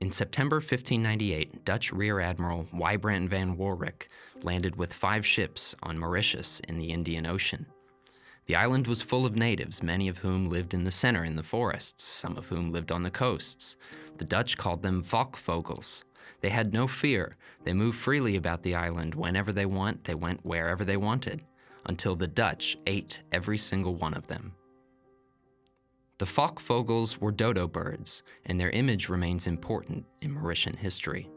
In September 1598, Dutch Rear Admiral Wybrand van Warwick landed with five ships on Mauritius in the Indian Ocean. The island was full of natives, many of whom lived in the center in the forests, some of whom lived on the coasts. The Dutch called them Walghvogels. They had no fear. They moved freely about the island. Whenever they want, they went wherever they wanted, until the Dutch ate every single one of them. The Walghvogels were dodo birds, and their image remains important in Mauritian history.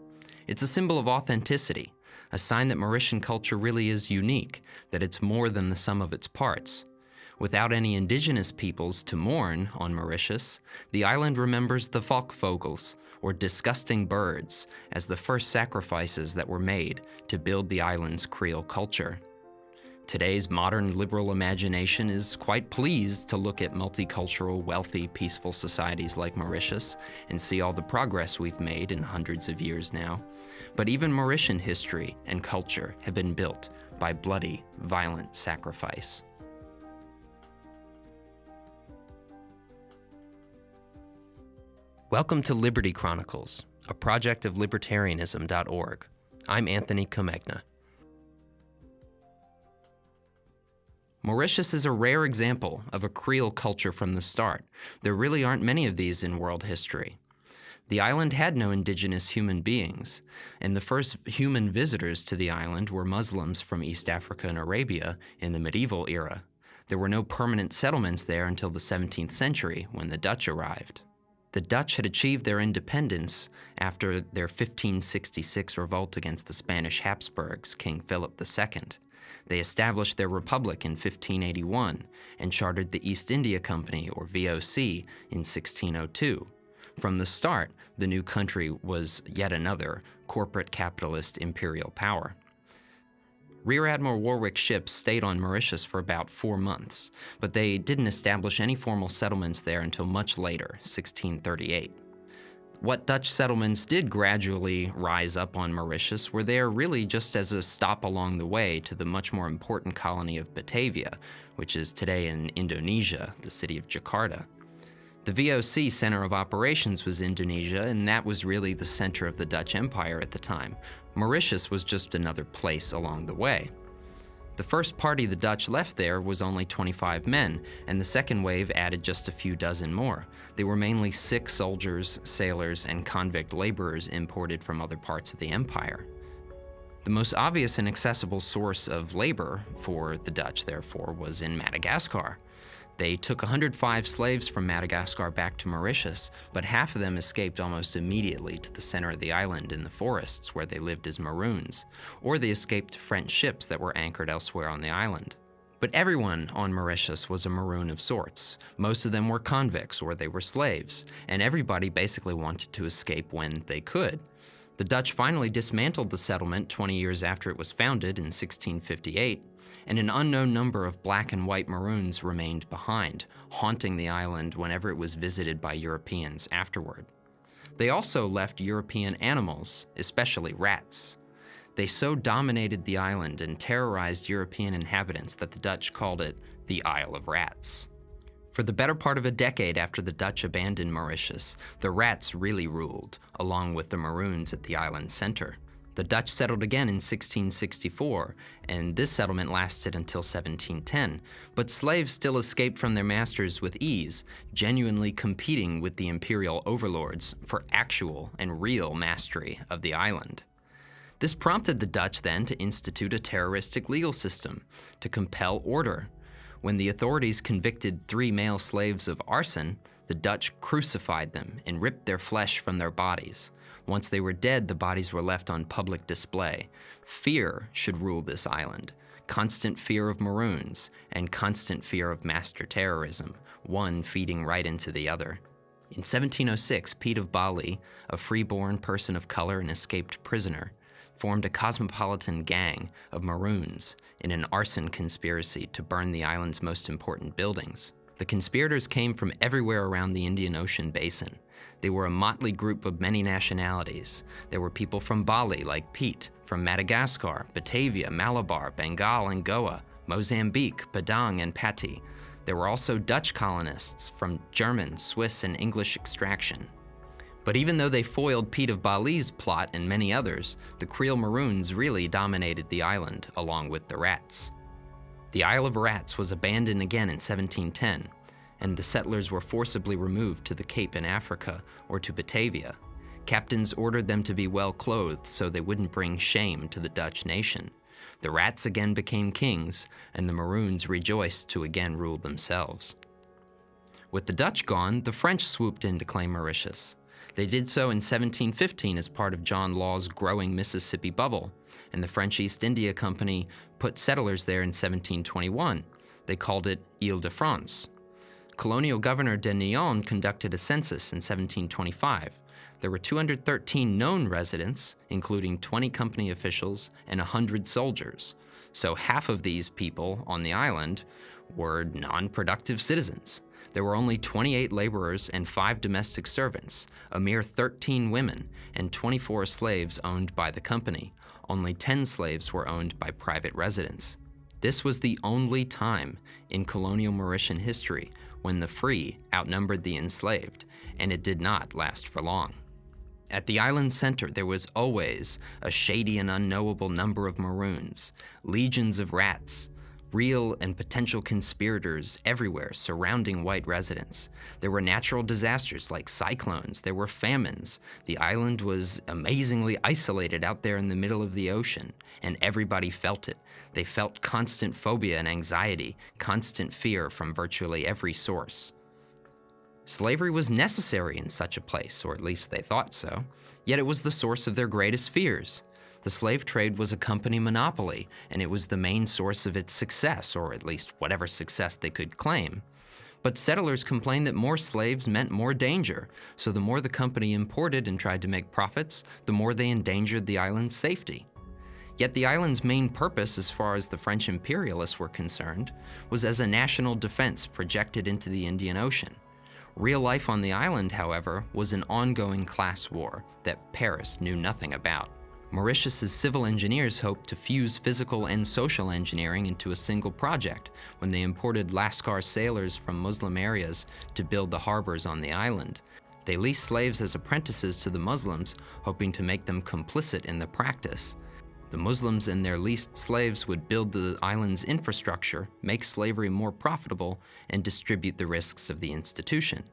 It's a symbol of authenticity, a sign that Mauritian culture really is unique, that it's more than the sum of its parts. Without any indigenous peoples to mourn on Mauritius, the island remembers the Walghvogels, or disgusting birds, as the first sacrifices that were made to build the island's Creole culture. Today's modern liberal imagination is quite pleased to look at multicultural, wealthy, peaceful societies like Mauritius and see all the progress we've made in hundreds of years now. But even Mauritian history and culture have been built by bloody, violent sacrifice. Welcome to Liberty Chronicles, a project of libertarianism.org. I'm Anthony Comegna. Mauritius is a rare example of a Creole culture from the start. There really aren't many of these in world history. The island had no indigenous human beings, and the first human visitors to the island were Muslims from East Africa and Arabia in the medieval era. There were no permanent settlements there until the 17th century when the Dutch arrived. The Dutch had achieved their independence after their 1566 revolt against the Spanish Habsburgs, King Philip II. They established their republic in 1581 and chartered the East India Company, or VOC, in 1602. From the start, the new country was yet another corporate capitalist imperial power. Rear Admiral Warwick's ships stayed on Mauritius for about four months, but they didn't establish any formal settlements there until much later, 1638. What Dutch settlements did gradually rise up on Mauritius were there really just as a stop along the way to the much more important colony of Batavia, which is today in Indonesia, the city of Jakarta. The VOC center of operations was Indonesia, and that was really the center of the Dutch Empire at the time. Mauritius was just another place along the way. The first party the Dutch left there was only 25 men, and the second wave added just a few dozen more. They were mainly sick soldiers, sailors, and convict laborers imported from other parts of the empire. The most obvious and accessible source of labor for the Dutch, therefore, was in Madagascar. They took 105 slaves from Madagascar back to Mauritius, but half of them escaped almost immediately to the center of the island in the forests where they lived as Maroons, or they escaped French ships that were anchored elsewhere on the island. But everyone on Mauritius was a Maroon of sorts. Most of them were convicts or they were slaves, and everybody basically wanted to escape when they could. The Dutch finally dismantled the settlement 20 years after it was founded in 1658, and an unknown number of black and white Maroons remained behind, haunting the island whenever it was visited by Europeans afterward. They also left European animals, especially rats. They so dominated the island and terrorized European inhabitants that the Dutch called it the Isle of Rats. For the better part of a decade after the Dutch abandoned Mauritius, the rats really ruled, along with the Maroons at the island's center. The Dutch settled again in 1664, and this settlement lasted until 1710, but slaves still escaped from their masters with ease, genuinely competing with the imperial overlords for actual and real mastery of the island. This prompted the Dutch then to institute a terroristic legal system to compel order. When the authorities convicted three male slaves of arson, the Dutch crucified them and ripped their flesh from their bodies. Once they were dead, the bodies were left on public display. Fear should rule this island. Constant fear of Maroons and constant fear of master terrorism, one feeding right into the other. In 1706, Pete of Bali, a freeborn person of color and escaped prisoner, formed a cosmopolitan gang of Maroons in an arson conspiracy to burn the island's most important buildings. The conspirators came from everywhere around the Indian Ocean basin. They were a motley group of many nationalities. There were people from Bali, like Pete, from Madagascar, Batavia, Malabar, Bengal, and Goa, Mozambique, Padang, and Pati. There were also Dutch colonists from German, Swiss, and English extraction. But even though they foiled Pete of Bali's plot and many others, the Creole Maroons really dominated the island, along with the Rats. The Isle of Rats was abandoned again in 1710, and the settlers were forcibly removed to the Cape in Africa or to Batavia. Captains ordered them to be well clothed so they wouldn't bring shame to the Dutch nation. The Rats again became kings, and the Maroons rejoiced to again rule themselves. With the Dutch gone, the French swooped in to claim Mauritius. They did so in 1715 as part of John Law's growing Mississippi bubble, and the French East India Company put settlers there in 1721. They called it Ile-de-France. Colonial Governor de Neyon conducted a census in 1725. There were 213 known residents, including 20 company officials and 100 soldiers. So half of these people on the island were non-productive citizens. There were only 28 laborers and five domestic servants, a mere 13 women, and 24 slaves owned by the company. Only 10 slaves were owned by private residents. This was the only time in colonial Mauritian history when the free outnumbered the enslaved, and it did not last for long. At the island center, there was always a shady and unknowable number of maroons, legions of rats, real and potential conspirators everywhere surrounding white residents. There were natural disasters like cyclones, there were famines. The island was amazingly isolated out there in the middle of the ocean, and everybody felt it. They felt constant phobia and anxiety, constant fear from virtually every source. Slavery was necessary in such a place, or at least they thought so, yet it was the source of their greatest fears. The slave trade was a company monopoly, and it was the main source of its success, or at least whatever success they could claim. But settlers complained that more slaves meant more danger, so the more the company imported and tried to make profits, the more they endangered the island's safety. Yet the island's main purpose, as far as the French imperialists were concerned, was as a national defense projected into the Indian Ocean. Real life on the island, however, was an ongoing class war that Paris knew nothing about. Mauritius's civil engineers hoped to fuse physical and social engineering into a single project when they imported Lascar sailors from Muslim areas to build the harbors on the island. They leased slaves as apprentices to the Muslims, hoping to make them complicit in the practice. The Muslims and their leased slaves would build the island's infrastructure, make slavery more profitable, and distribute the risks of the institution.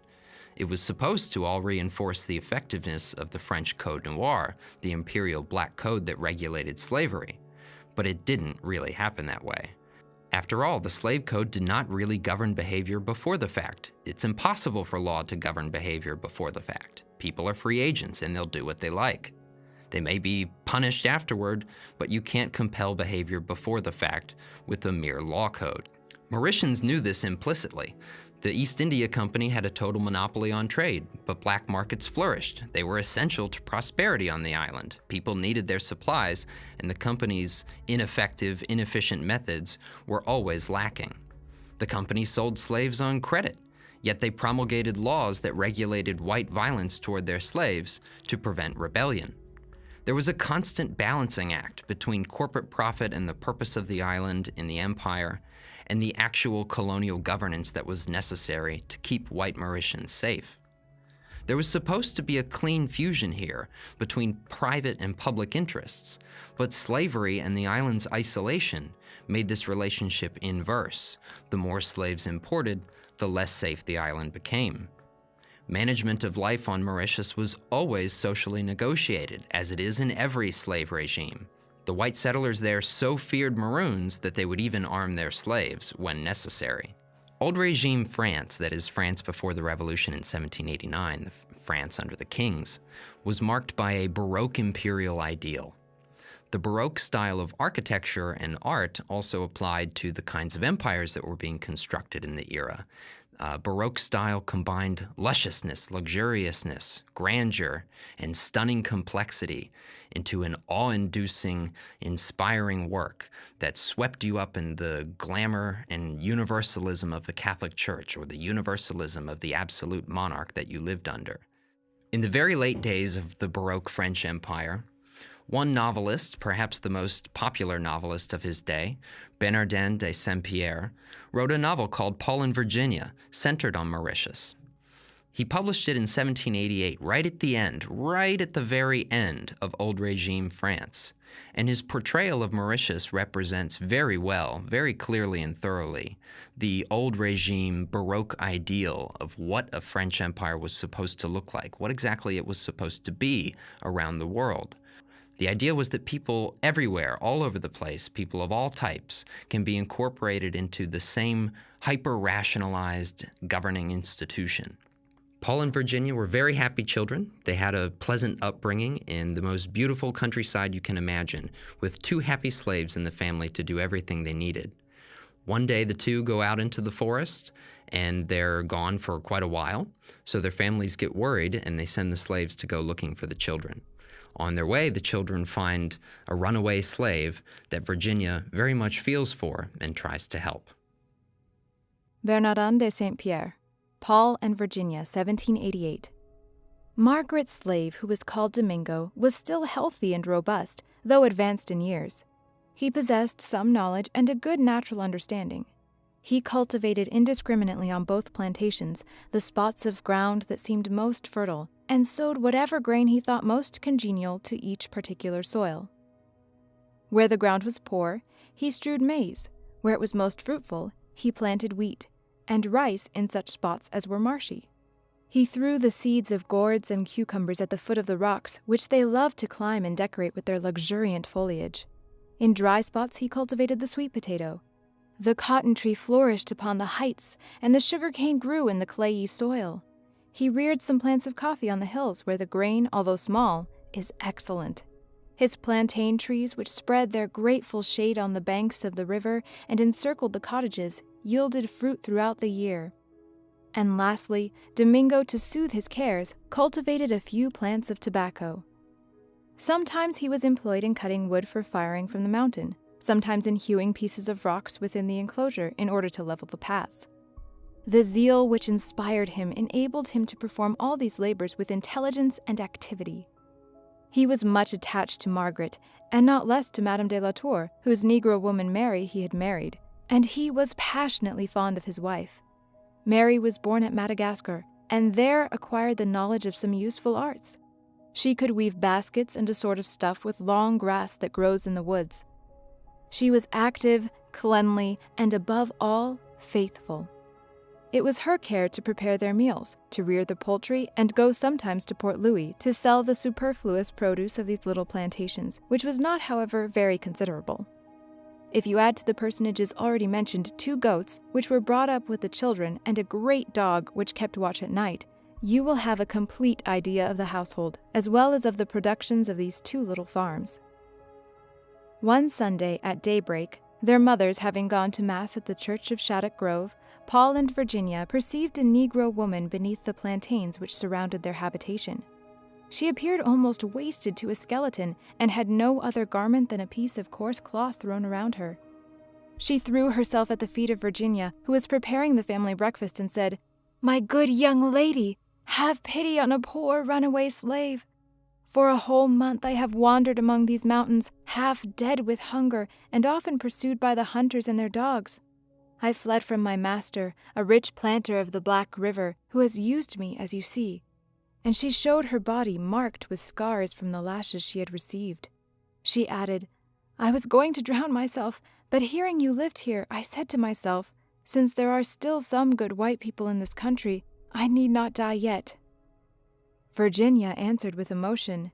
It was supposed to all reinforce the effectiveness of the French Code Noir, the imperial black code that regulated slavery. But it didn't really happen that way. After all, the slave code did not really govern behavior before the fact. It's impossible for law to govern behavior before the fact. People are free agents and they'll do what they like. They may be punished afterward, but you can't compel behavior before the fact with a mere law code. Mauritians knew this implicitly, the East India Company had a total monopoly on trade, but black markets flourished. They were essential to prosperity on the island. People needed their supplies, and the company's ineffective, inefficient methods were always lacking. The company sold slaves on credit, yet they promulgated laws that regulated white violence toward their slaves to prevent rebellion. There was a constant balancing act between corporate profit and the purpose of the island in the empire, and the actual colonial governance that was necessary to keep white Mauritians safe. There was supposed to be a clean fusion here between private and public interests, but slavery and the island's isolation made this relationship inverse. The more slaves imported, the less safe the island became. Management of life on Mauritius was always socially negotiated, as it is in every slave regime. The white settlers there so feared Maroons that they would even arm their slaves when necessary. Old regime France, that is France before the revolution in 1789, France under the kings, was marked by a Baroque imperial ideal. The Baroque style of architecture and art also applied to the kinds of empires that were being constructed in the era. Uh, Baroque style combined lusciousness, luxuriousness, grandeur, and stunning complexity into an awe inducing, inspiring work that swept you up in the glamour and universalism of the Catholic Church or the universalism of the absolute monarch that you lived under. In the very late days of the Baroque French Empire, one novelist, perhaps the most popular novelist of his day, Bernardin de Saint-Pierre, wrote a novel called Paul and Virginia, centered on Mauritius. He published it in 1788, right at the end, right at the very end of old regime France. And his portrayal of Mauritius represents very well, very clearly and thoroughly, the old regime Baroque ideal of what a French empire was supposed to look like, what exactly it was supposed to be around the world. The idea was that people everywhere, all over the place, people of all types, can be incorporated into the same hyper rationalized governing institution. Paul and Virginia were very happy children. They had a pleasant upbringing in the most beautiful countryside you can imagine, with two happy slaves in the family to do everything they needed. One day, the two go out into the forest and they're gone for quite a while, so their families get worried and they send the slaves to go looking for the children. On their way, the children find a runaway slave that Virginia very much feels for and tries to help. Bernardin de Saint Pierre Paul and Virginia, 1788. Margaret's slave, who was called Domingo, was still healthy and robust, though advanced in years. He possessed some knowledge and a good natural understanding. He cultivated indiscriminately on both plantations the spots of ground that seemed most fertile, and sowed whatever grain he thought most congenial to each particular soil. Where the ground was poor, he strewed maize. Where it was most fruitful, he planted wheat and rice in such spots as were marshy. He threw the seeds of gourds and cucumbers at the foot of the rocks, which they loved to climb and decorate with their luxuriant foliage. In dry spots, he cultivated the sweet potato. The cotton tree flourished upon the heights, and the sugar cane grew in the clayey soil. He reared some plants of coffee on the hills, where the grain, although small, is excellent. His plantain trees, which spread their grateful shade on the banks of the river and encircled the cottages, yielded fruit throughout the year. And lastly, Domingo, to soothe his cares, cultivated a few plants of tobacco. Sometimes he was employed in cutting wood for firing from the mountain, sometimes in hewing pieces of rocks within the enclosure in order to level the paths. The zeal which inspired him enabled him to perform all these labors with intelligence and activity. He was much attached to Margaret, and not less to Madame de la Tour, whose Negro woman Mary he had married, and he was passionately fond of his wife. Mary was born at Madagascar, and there acquired the knowledge of some useful arts. She could weave baskets and a sort of stuff with long grass that grows in the woods. She was active, cleanly, and above all, faithful. It was her care to prepare their meals, to rear the poultry, and go sometimes to Port Louis to sell the superfluous produce of these little plantations, which was not, however, very considerable. If you add to the personages already mentioned two goats, which were brought up with the children, and a great dog which kept watch at night, you will have a complete idea of the household, as well as of the productions of these two little farms. One Sunday at daybreak, their mothers having gone to Mass at the church of Shaddock Grove, Paul and Virginia perceived a Negro woman beneath the plantains which surrounded their habitation. She appeared almost wasted to a skeleton and had no other garment than a piece of coarse cloth thrown around her. She threw herself at the feet of Virginia, who was preparing the family breakfast, and said, My good young lady, have pity on a poor runaway slave. For a whole month I have wandered among these mountains, half dead with hunger, and often pursued by the hunters and their dogs. I fled from my master, a rich planter of the Black River, who has used me as you see and she showed her body marked with scars from the lashes she had received. She added, I was going to drown myself, but hearing you lived here, I said to myself, since there are still some good white people in this country, I need not die yet. Virginia answered with emotion,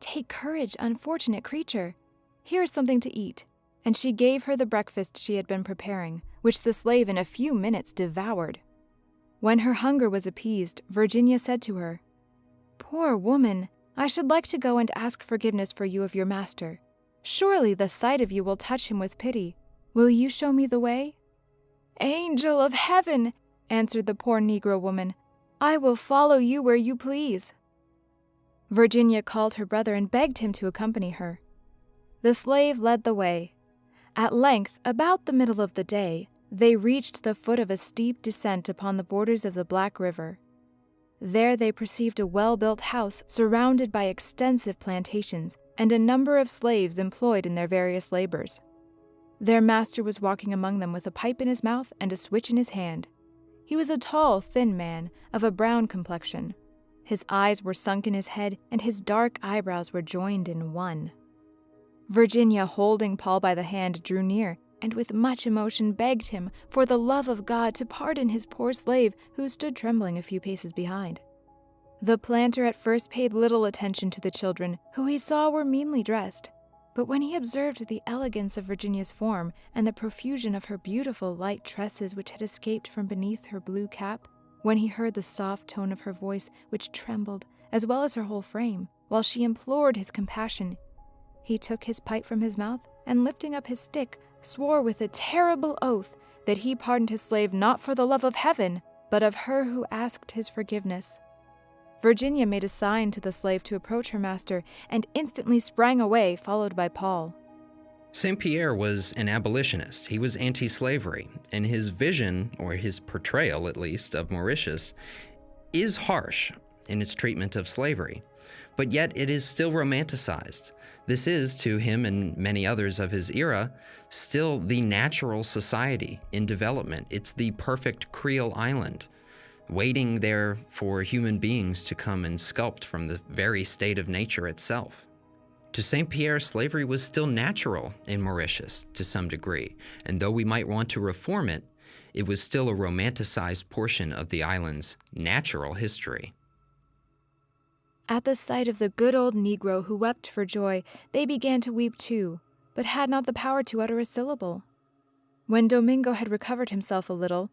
Take courage, unfortunate creature. Here is something to eat. And she gave her the breakfast she had been preparing, which the slave in a few minutes devoured. When her hunger was appeased, Virginia said to her, Poor woman, I should like to go and ask forgiveness for you of your master. Surely the sight of you will touch him with pity. Will you show me the way? Angel of heaven, answered the poor Negro woman, I will follow you where you please. Virginia called her brother and begged him to accompany her. The slave led the way. At length, about the middle of the day, they reached the foot of a steep descent upon the borders of the Black River. There they perceived a well built house surrounded by extensive plantations and a number of slaves employed in their various labors. Their master was walking among them with a pipe in his mouth and a switch in his hand. He was a tall, thin man of a brown complexion. His eyes were sunk in his head, and his dark eyebrows were joined in one. Virginia, holding Paul by the hand, drew near, and with much emotion begged him, for the love of God, to pardon his poor slave, who stood trembling a few paces behind. The planter at first paid little attention to the children, who he saw were meanly dressed. But when he observed the elegance of Virginia's form and the profusion of her beautiful light tresses which had escaped from beneath her blue cap, when he heard the soft tone of her voice, which trembled, as well as her whole frame, while she implored his compassion, he took his pipe from his mouth and, lifting up his stick, swore with a terrible oath that he pardoned his slave not for the love of heaven, but of her who asked his forgiveness. Virginia made a sign to the slave to approach her master and instantly sprang away, followed by Paul. St. Pierre was an abolitionist. He was anti slavery, and his vision, or his portrayal at least, of Mauritius is harsh in its treatment of slavery, but yet it is still romanticized. This is, to him and many others of his era, still the natural society in development. It's the perfect Creole island waiting there for human beings to come and sculpt from the very state of nature itself. To St. Pierre, slavery was still natural in Mauritius to some degree, and though we might want to reform it, it was still a romanticized portion of the island's natural history. At the sight of the good old Negro who wept for joy, they began to weep too, but had not the power to utter a syllable. When Domingo had recovered himself a little,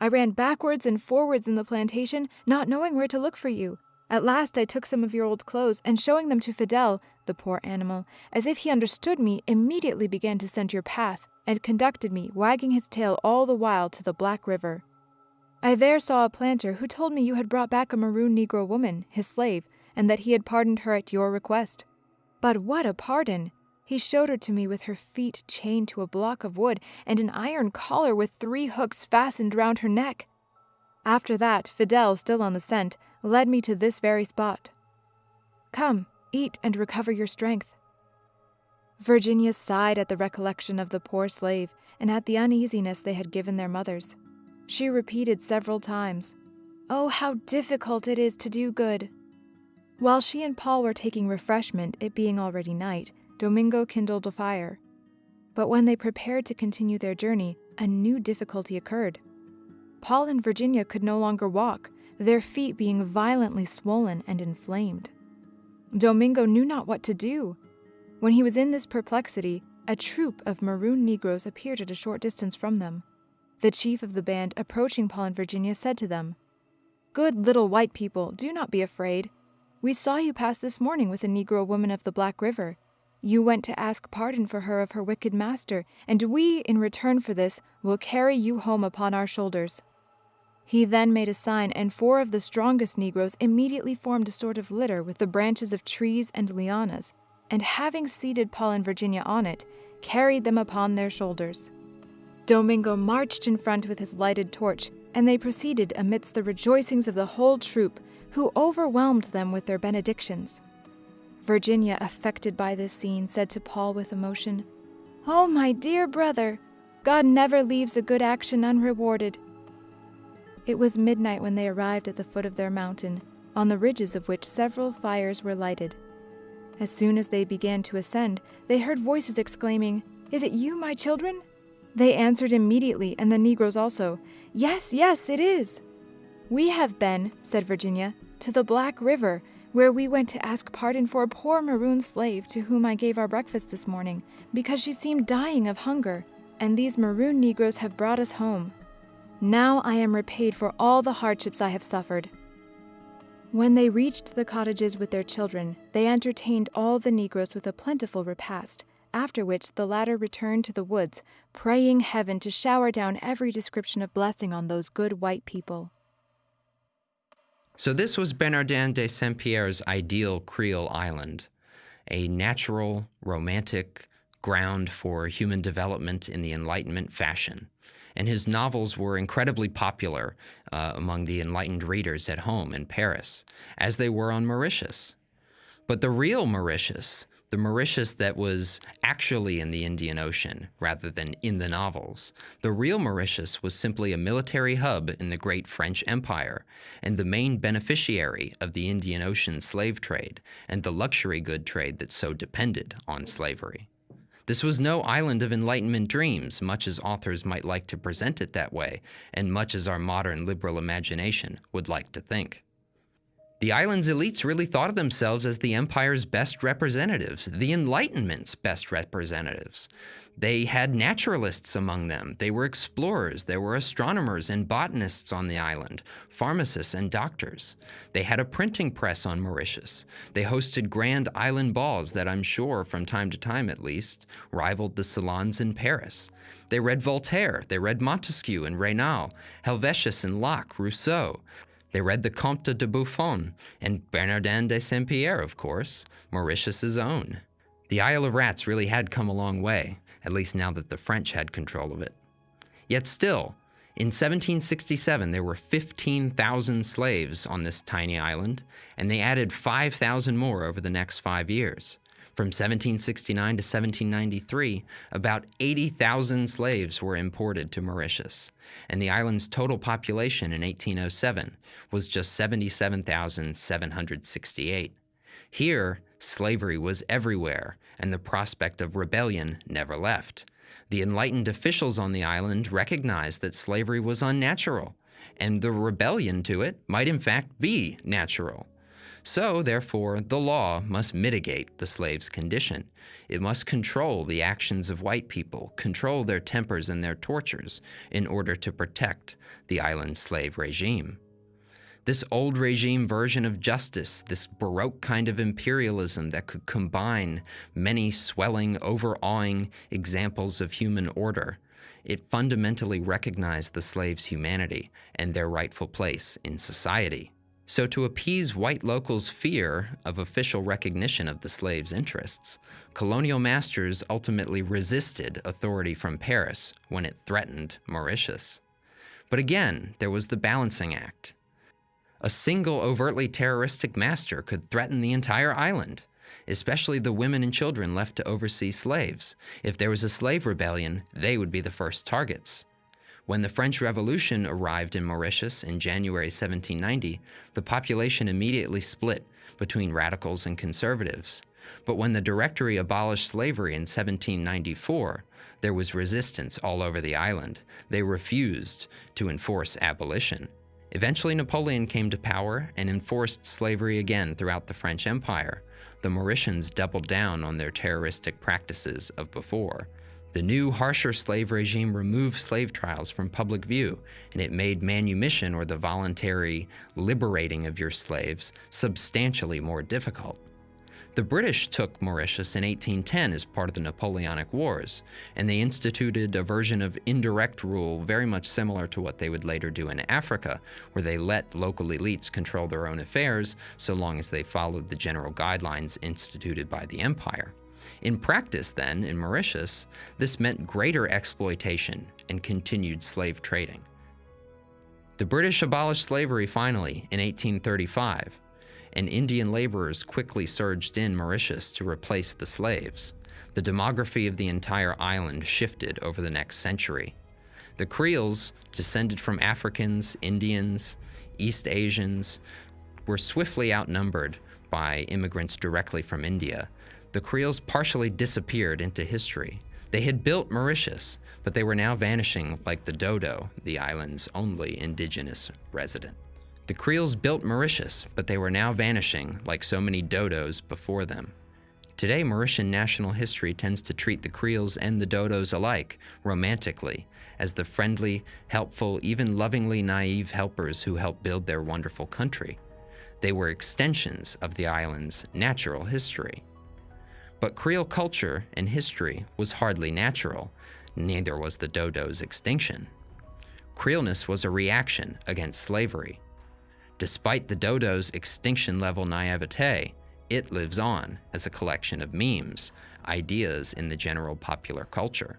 I ran backwards and forwards in the plantation, not knowing where to look for you. At last I took some of your old clothes, and showing them to Fidel, the poor animal, as if he understood me, immediately began to scent your path, and conducted me, wagging his tail all the while, to the Black River. I there saw a planter who told me you had brought back a maroon Negro woman, his slave, and that he had pardoned her at your request. But what a pardon! He showed her to me with her feet chained to a block of wood and an iron collar with three hooks fastened round her neck. After that, Fidel, still on the scent, led me to this very spot. Come, eat and recover your strength. Virginia sighed at the recollection of the poor slave and at the uneasiness they had given their mothers. She repeated several times, Oh, how difficult it is to do good! While she and Paul were taking refreshment, it being already night, Domingo kindled a fire. But when they prepared to continue their journey, a new difficulty occurred. Paul and Virginia could no longer walk, their feet being violently swollen and inflamed. Domingo knew not what to do. When he was in this perplexity, a troop of maroon Negroes appeared at a short distance from them. The chief of the band, approaching Paul and Virginia, said to them, Good little white people, do not be afraid. We saw you pass this morning with a Negro woman of the Black River. You went to ask pardon for her of her wicked master, and we, in return for this, will carry you home upon our shoulders. He then made a sign, and four of the strongest Negroes immediately formed a sort of litter with the branches of trees and lianas, and having seated Paul and Virginia on it, carried them upon their shoulders. Domingo marched in front with his lighted torch, and they proceeded amidst the rejoicings of the whole troop, who overwhelmed them with their benedictions. Virginia, affected by this scene, said to Paul with emotion, Oh, my dear brother, God never leaves a good action unrewarded. It was midnight when they arrived at the foot of their mountain, on the ridges of which several fires were lighted. As soon as they began to ascend, they heard voices exclaiming, Is it you, my children? They answered immediately, and the Negroes also, Yes, yes, it is. We have been, said Virginia, to the Black River, where we went to ask pardon for a poor maroon slave to whom I gave our breakfast this morning, because she seemed dying of hunger, and these maroon Negroes have brought us home. Now I am repaid for all the hardships I have suffered. When they reached the cottages with their children, they entertained all the Negroes with a plentiful repast, after which the latter returned to the woods, praying heaven to shower down every description of blessing on those good white people. So, this was Bernardin de Saint Pierre's ideal Creole island, a natural, romantic ground for human development in the Enlightenment fashion. And his novels were incredibly popular uh, among the enlightened readers at home in Paris, as they were on Mauritius. But the real Mauritius, the Mauritius that was actually in the Indian Ocean rather than in the novels. The real Mauritius was simply a military hub in the great French Empire and the main beneficiary of the Indian Ocean slave trade and the luxury good trade that so depended on slavery. This was no island of Enlightenment dreams, much as authors might like to present it that way, and much as our modern liberal imagination would like to think. The island's elites really thought of themselves as the empire's best representatives, the Enlightenment's best representatives. They had naturalists among them. They were explorers. There were astronomers and botanists on the island, pharmacists and doctors. They had a printing press on Mauritius. They hosted grand island balls that I'm sure, from time to time at least, rivaled the salons in Paris. They read Voltaire, they read Montesquieu and Raynal, Helvetius and Locke, Rousseau. They read the Comte de Buffon and Bernardin de Saint Pierre, of course, Mauritius's own. The Isle of Rats really had come a long way, at least now that the French had control of it. Yet still, in 1767, there were 15,000 slaves on this tiny island, and they added 5,000 more over the next five years. From 1769 to 1793, about 80,000 slaves were imported to Mauritius, and the island's total population in 1807 was just 77,768. Here, slavery was everywhere, and the prospect of rebellion never left. The enlightened officials on the island recognized that slavery was unnatural, and the rebellion to it might in fact be natural. So, therefore, the law must mitigate the slave's condition. It must control the actions of white people, control their tempers and their tortures, in order to protect the island slave regime. This old regime version of justice, this Baroque kind of imperialism that could combine many swelling, overawing examples of human order, it fundamentally recognized the slave's humanity and their rightful place in society. So, to appease white locals' fear of official recognition of the slaves' interests, colonial masters ultimately resisted authority from Paris when it threatened Mauritius. But again, there was the balancing act. A single overtly terroristic master could threaten the entire island, especially the women and children left to oversee slaves. If there was a slave rebellion, they would be the first targets. When the French Revolution arrived in Mauritius in January 1790, the population immediately split between radicals and conservatives. But when the Directory abolished slavery in 1794, there was resistance all over the island. They refused to enforce abolition. Eventually, Napoleon came to power and enforced slavery again throughout the French Empire. The Mauritians doubled down on their terroristic practices of before. The new, harsher slave regime removed slave trials from public view, and it made manumission or the voluntary liberating of your slaves substantially more difficult. The British took Mauritius in 1810 as part of the Napoleonic Wars, and they instituted a version of indirect rule very much similar to what they would later do in Africa, where they let local elites control their own affairs so long as they followed the general guidelines instituted by the empire. In practice, then, in Mauritius, this meant greater exploitation and continued slave trading. The British abolished slavery finally in 1835, and Indian laborers quickly surged in Mauritius to replace the slaves. The demography of the entire island shifted over the next century. The Creoles, descended from Africans, Indians, East Asians, were swiftly outnumbered by immigrants directly from India, the Creoles partially disappeared into history. They had built Mauritius, but they were now vanishing like the dodo, the island's only indigenous resident. The Creoles built Mauritius, but they were now vanishing like so many dodos before them. Today, Mauritian national history tends to treat the Creoles and the dodos alike, romantically, as the friendly, helpful, even lovingly naive helpers who helped build their wonderful country. They were extensions of the island's natural history. But Creole culture and history was hardly natural, neither was the dodo's extinction. Creoleness was a reaction against slavery. Despite the dodo's extinction level naivete, it lives on as a collection of memes, ideas in the general popular culture.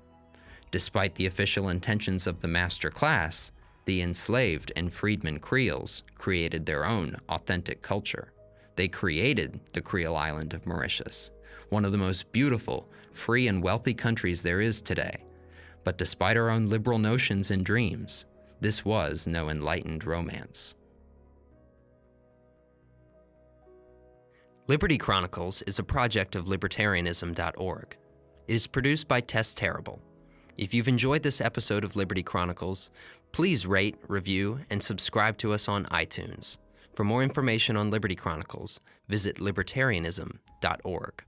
Despite the official intentions of the master class, the enslaved and freedmen Creoles created their own authentic culture. They created the Creole island of Mauritius. One of the most beautiful, free, and wealthy countries there is today. But despite our own liberal notions and dreams, this was no enlightened romance. Liberty Chronicles is a project of libertarianism.org. It is produced by Tess Terrible. If you've enjoyed this episode of Liberty Chronicles, please rate, review, and subscribe to us on iTunes. For more information on Liberty Chronicles, visit libertarianism.org.